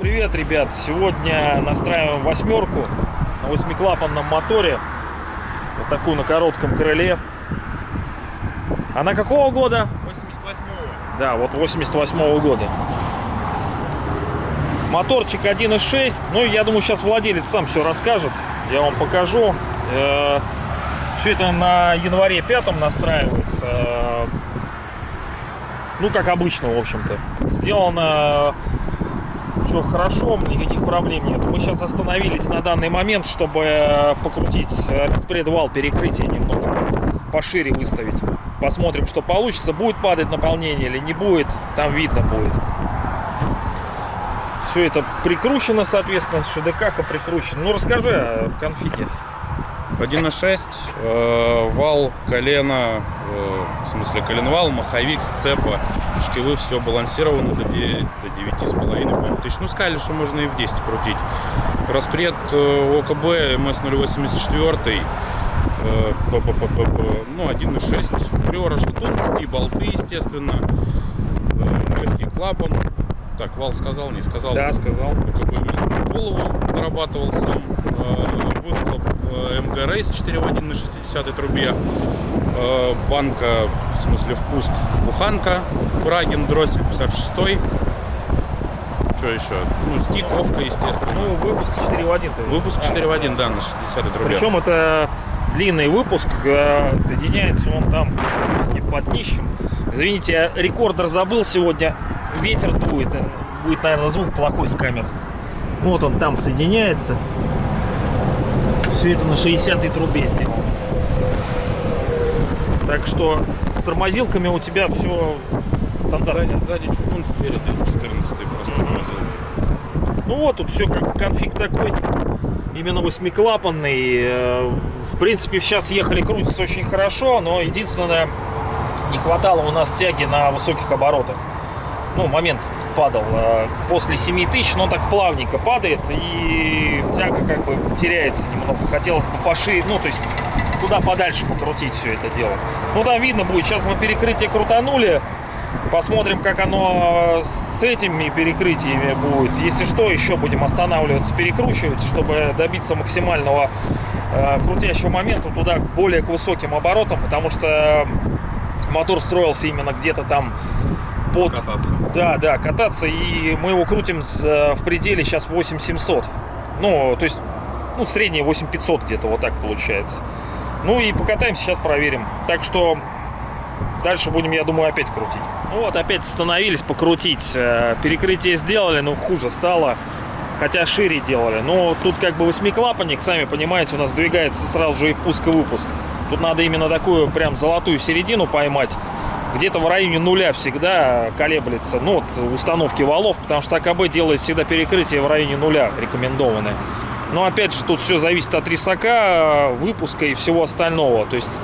Привет, ребят! Сегодня настраиваем восьмерку на восьмиклапанном моторе. Вот такую на коротком крыле. Она какого года? 88-го. Да, вот 88 года. Моторчик 1.6. Ну, я думаю, сейчас владелец сам все расскажет. Я вам покажу. Все это на январе 5 настраивается. Э, Ну, как обычно, в общем-то. Сделано все хорошо, никаких проблем нет. Мы сейчас остановились на данный момент, чтобы покрутить распредвал перекрытия немного пошире выставить. Посмотрим, что получится. Будет падать наполнение или не будет, там видно будет. Все это прикручено, соответственно, ШДК прикручено. Ну, расскажи о конфиге. 1.6, э, вал, колено, э, в смысле коленвал, маховик, сцепа, шкивы, все балансировано до 9, до 9,5 по-моему, тысяч. Ну, сказали, что можно и в 10 крутить. Распред э, ОКБ МС-084, э, п- п- п- п- п- ну, 1.6. Приора шатунности, болты, естественно, э, легкий клапан. Так, вал сказал, не сказал. Да, сказал. КП голову дорабатывал сам. Э, МГ Рейс 4 в 1 на 60 трубе. Э, Банка, в смысле впуск, буханка. Брагин, дроссель 56 Что еще? Ну, стик, овка, естественно. Ну, выпуск 4 в 1. -то. Выпуск А, 4 в 1, да, на 60 трубе. Причем это длинный выпуск, э, соединяется он там под днищем. Извините, я рекордер забыл сегодня, ветер дует, э, будет, наверное, звук плохой с камер. Вот он там соединяется. Все это на 60 трубе сделано. Так что с тормозилками у тебя все стандартно. Сзади, сзади чугун, спереди 14 просто морозилки. Ну вот, тут все как конфиг такой. Именно восьмиклапанный. Э, В принципе, сейчас ехали, крутится очень хорошо, но единственное, не хватало у нас тяги на высоких оборотах. Ну, момент падал э, после 7000, но так плавненько падает, и тяга как бы теряется немного. Хотелось бы пошире, ну, то есть туда подальше покрутить все это дело. Ну, там видно будет, сейчас мы перекрытие крутанули, Посмотрим, как оно с этими перекрытиями будет. Если что, еще будем останавливаться, перекручивать, чтобы добиться максимального э, крутящего момента туда более к высоким оборотам, потому что мотор строился именно где-то там под... Кататься. Да, да, кататься, и мы его крутим э, в пределе сейчас 8700. Ну, то есть, ну, среднее 8500 где-то, вот так получается. Ну и покатаемся, сейчас проверим. Так что дальше будем, я думаю, опять крутить. Ну вот, опять остановились покрутить. Э, Перекрытие сделали, но хуже стало. Хотя шире делали. Но тут как бы восьмиклапанник, сами понимаете, у нас двигается сразу же и впуск, и выпуск. Тут надо именно такую прям золотую середину поймать. Где-то в районе нуля всегда колеблется. Ну, вот установки валов, потому что АКБ делает всегда перекрытие в районе нуля рекомендованное. Но опять же, тут все зависит от рисака, выпуска и всего остального. То есть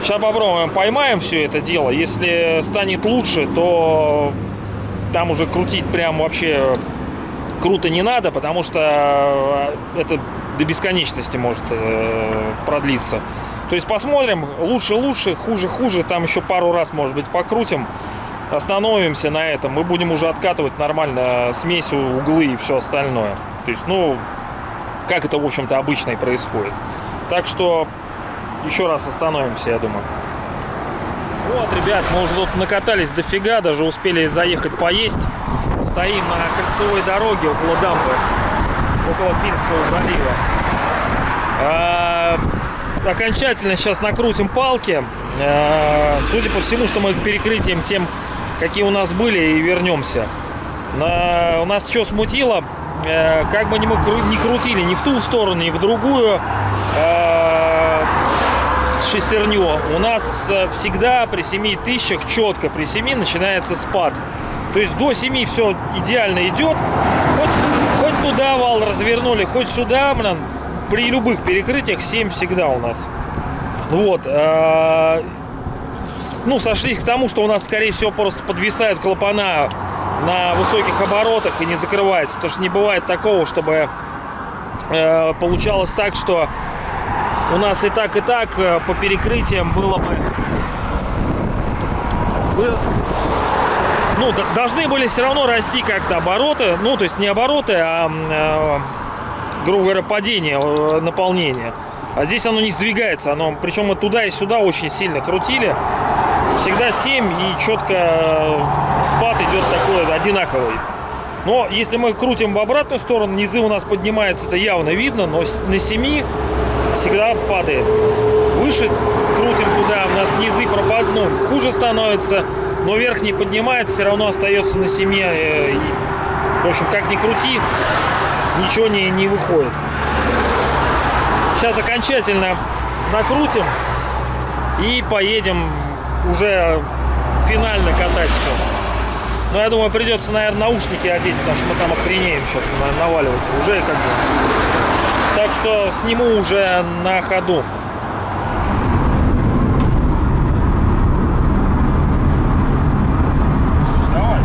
Сейчас попробуем, поймаем все это дело. Если станет лучше, то там уже крутить прям вообще круто не надо, потому что это до бесконечности может э, продлиться. То есть посмотрим, лучше лучше, хуже хуже, там еще пару раз, может быть, покрутим, остановимся на этом, мы будем уже откатывать нормально смесь, углы и все остальное. То есть, ну, как это, в общем-то, обычно и происходит. Так что еще раз остановимся, я думаю. Вот, ребят, мы уже тут накатались дофига, даже успели заехать поесть. Стоим на кольцевой дороге около дамбы, около Финского залива. А, окончательно сейчас накрутим палки. А, судя по всему, что мы перекрытием тем, какие у нас были, и вернемся. На, у нас что смутило, э, как бы не крутили ни в ту сторону, ни в другую, э, шестерню. У нас э, всегда при 7 тысячах, четко при 7 начинается спад. То есть до 7 все идеально идет. Хоть, туда вал развернули, хоть сюда, блин, при любых перекрытиях 7 всегда у нас. Вот. э, Ну, сошлись к тому, что у нас, скорее всего, просто подвисают клапана на высоких оборотах и не закрывается. Потому что не бывает такого, чтобы э, получалось так, что у нас и так, и так э, по перекрытиям было бы... бы- ну, должны были все равно расти как-то обороты. Ну, то есть не обороты, а, э, грубо говоря, падение, э, наполнение. А здесь оно не сдвигается. Оно, причем мы туда и сюда очень сильно крутили. Всегда 7 и четко э, спад идет такой одинаковый. Но если мы крутим в обратную сторону, низы у нас поднимаются, это явно видно, но на 7 всегда падает. Выше крутим туда, у нас низы пропад, ну, хуже становится, но верхний поднимается, все равно остается на 7. э, в общем, как ни крути, ничего не, не выходит. Сейчас окончательно накрутим и поедем уже финально катать все. Но я думаю, придется, наверное, наушники одеть, потому что мы там охренеем сейчас на- наваливать. Уже как бы. Так что сниму уже на ходу. Давай,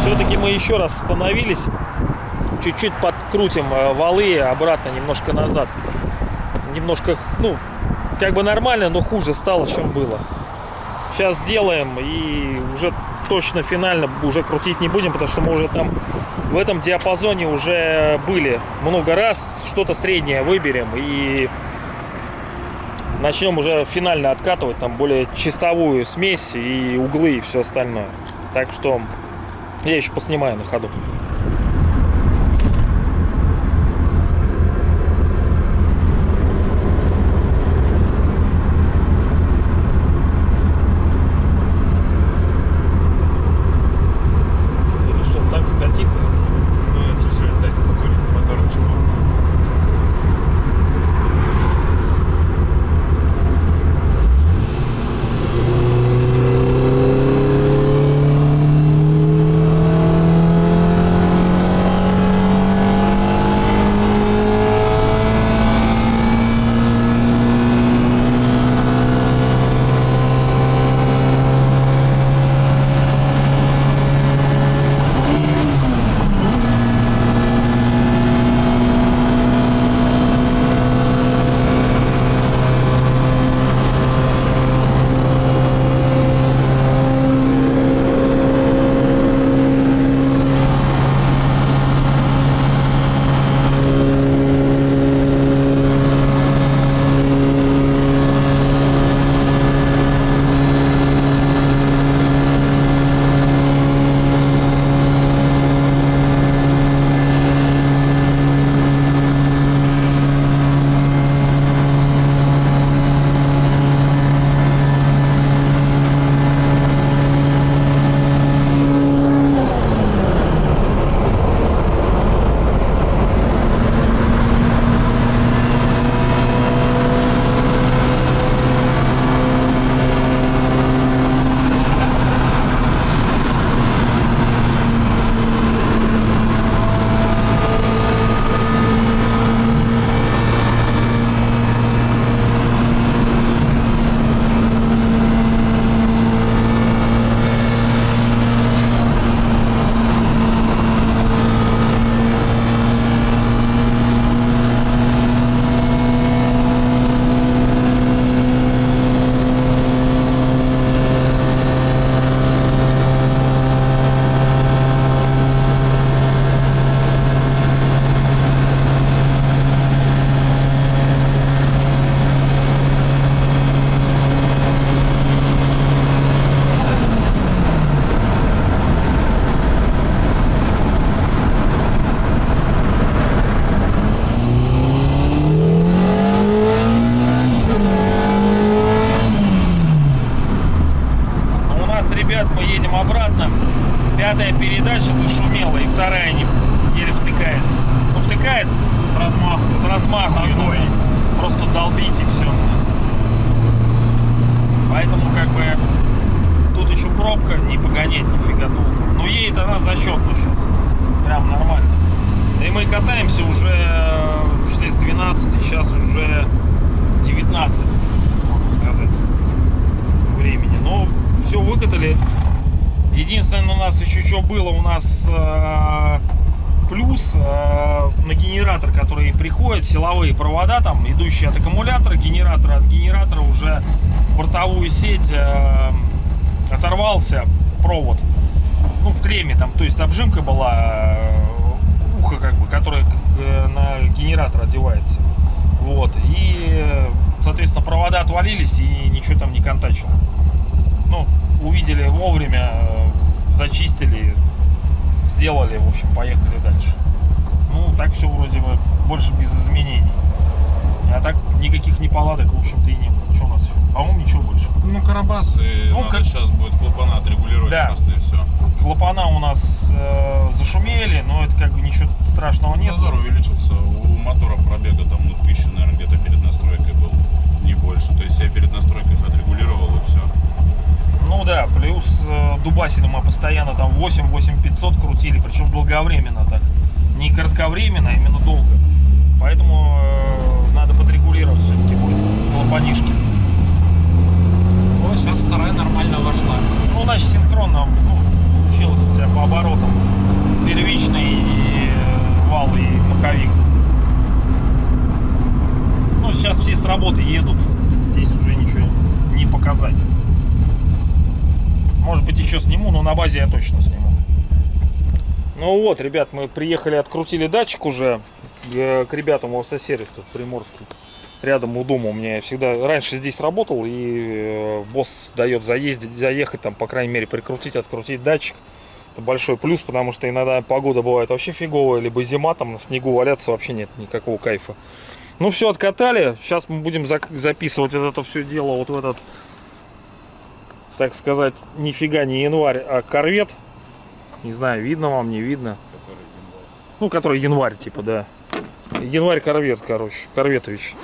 Все-таки мы еще раз остановились. Чуть-чуть подкрутим э, валы обратно, немножко назад. Немножко, ну, как бы нормально, но хуже стало, чем было. Сейчас сделаем и уже точно финально уже крутить не будем, потому что мы уже там в этом диапазоне уже были много раз. Что-то среднее выберем и начнем уже финально откатывать там более чистовую смесь и углы и все остальное. Так что я еще поснимаю на ходу. Обратно. Пятая передача зашумела, и вторая не еле втыкается. Ну, втыкается С размаху. с размаху. Ногой. Просто долбить и все. Поэтому как бы тут еще пробка, не погонять нифига толком. Но едет она зачетно сейчас. Прям нормально. И мы катаемся уже, считай, с 12, сейчас уже 19, можно сказать, времени. Но все выкатали. Единственное, у нас еще что было, у нас э, плюс э, на генератор, который приходит, силовые провода, там, идущие от аккумулятора, генератора, от генератора уже бортовую сеть э, оторвался провод. Ну, в клемме там, то есть обжимка была, э, ухо как бы, которое э, на генератор одевается. Вот. И, соответственно, провода отвалились и ничего там не контачило. Ну, увидели вовремя, э, зачистили, сделали, в общем, поехали дальше. Ну, так все вроде бы больше без изменений. А так никаких неполадок, в общем-то, и не было. Что у нас еще? По-моему, ничего больше. Ну, Карабас, и Ну, как- сейчас будет клапана отрегулировать Да. просто и все. Клапана у нас э, зашумели, но это как бы ничего страшного нет. Зазор увеличился. У мотора пробега там, ну, тысяча, наверное, где-то перед настройкой был. Не больше. То есть я перед настройкой отрегулировал и все. Ну да, плюс э, дубасили мы постоянно там 8-8 500 крутили, причем долговременно так. Не кратковременно, а именно долго. Поэтому э, надо подрегулировать все-таки будет клапанишки. О, сейчас вторая нормально вошла. Ну, значит, синхронно ну, получилось у тебя по оборотам. Первичный э, вал и маховик. Ну, сейчас все с работы едут. Здесь уже ничего не показать. Может быть, еще сниму, но на базе я точно сниму. Ну вот, ребят, мы приехали, открутили датчик уже э, к ребятам в автосервис тут приморский. Рядом у дома у меня я всегда раньше здесь работал, и э, босс дает заездить, заехать там, по крайней мере, прикрутить, открутить датчик. Это большой плюс, потому что иногда погода бывает вообще фиговая, либо зима, там на снегу валяться вообще нет никакого кайфа. Ну все, откатали. Сейчас мы будем записывать это все дело вот в этот, так сказать, нифига не январь, а корвет. Не знаю, видно вам, не видно. Ну, который январь, типа, да. Январь корвет, короче. Корветович.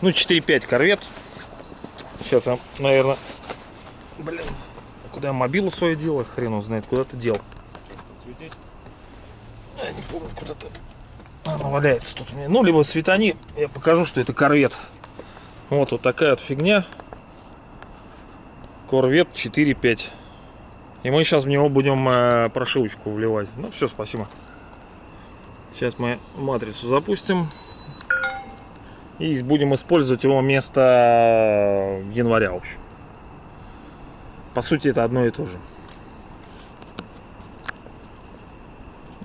Ну, 4-5 корвет. Сейчас я, наверное... Блин. Куда я мобилу свою делал? Хрен его знает, куда ты дел. Я не помню, куда-то... Она валяется тут у меня. Ну, либо светани, я покажу, что это корвет. Вот, вот такая вот фигня. Корвет 4.5. И мы сейчас в него будем э, прошивочку вливать. Ну, все, спасибо. Сейчас мы матрицу запустим. И будем использовать его вместо э, января, в общем. По сути, это одно и то же.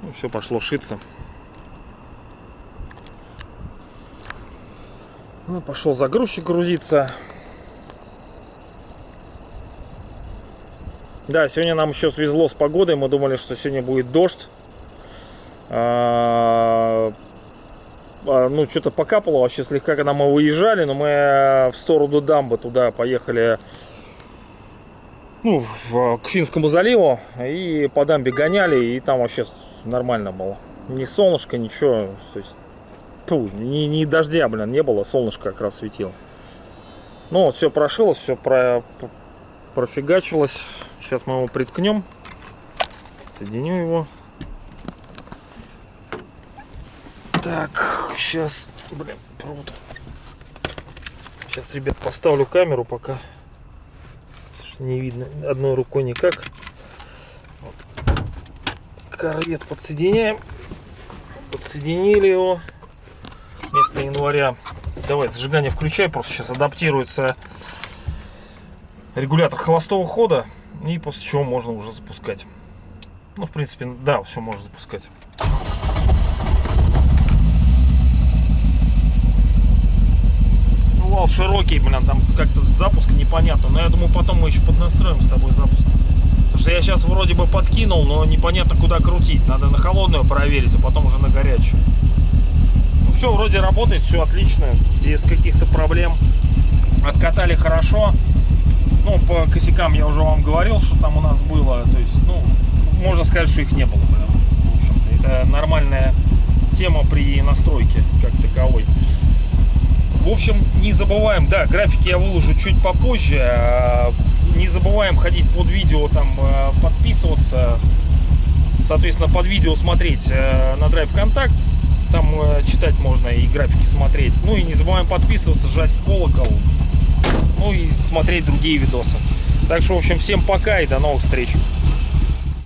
Ну, все пошло шиться. Ну, пошел загрузчик грузиться. Да, сегодня нам еще свезло с погодой. Мы думали, что сегодня будет дождь. А, а, ну, что-то покапало вообще слегка, когда мы выезжали, но мы э, в сторону дамбы туда поехали ну, в- к Финскому заливу и по дамбе гоняли, и там вообще нормально было. Ни солнышко, ничего. То есть, тьфу, ни, ни дождя, блин, не было, солнышко как раз светило. Ну, вот все прошилось, все про, профигачилось. Сейчас мы его приткнем. Соединю его. Так, сейчас, блин, провод. Сейчас, ребят, поставлю камеру пока. Не видно одной рукой никак. Корвет подсоединяем. Подсоединили его. Вместо января. Давай, зажигание включай, просто сейчас адаптируется регулятор холостого хода. И после чего можно уже запускать. Ну, в принципе, да, все можно запускать. Ну, вал широкий, блин, там как-то запуск непонятно. Но я думаю, потом мы еще поднастроим с тобой запуск. Потому что я сейчас вроде бы подкинул, но непонятно куда крутить. Надо на холодную проверить, а потом уже на горячую. Ну, все вроде работает, все отлично. Без каких-то проблем. Откатали хорошо. Ну, по косякам я уже вам говорил, что там у нас было. То есть, ну, можно сказать, что их не было. в общем-то. Это нормальная тема при настройке как таковой. В общем, не забываем, да, графики я выложу чуть попозже. а, Не забываем ходить под видео, там, э, подписываться. Соответственно, под видео смотреть э, на Drive Контакт. Там э, читать можно и графики смотреть. Ну и не забываем подписываться, жать колокол. Ну и смотреть другие видосы. Так что, в общем, всем пока и до новых встреч.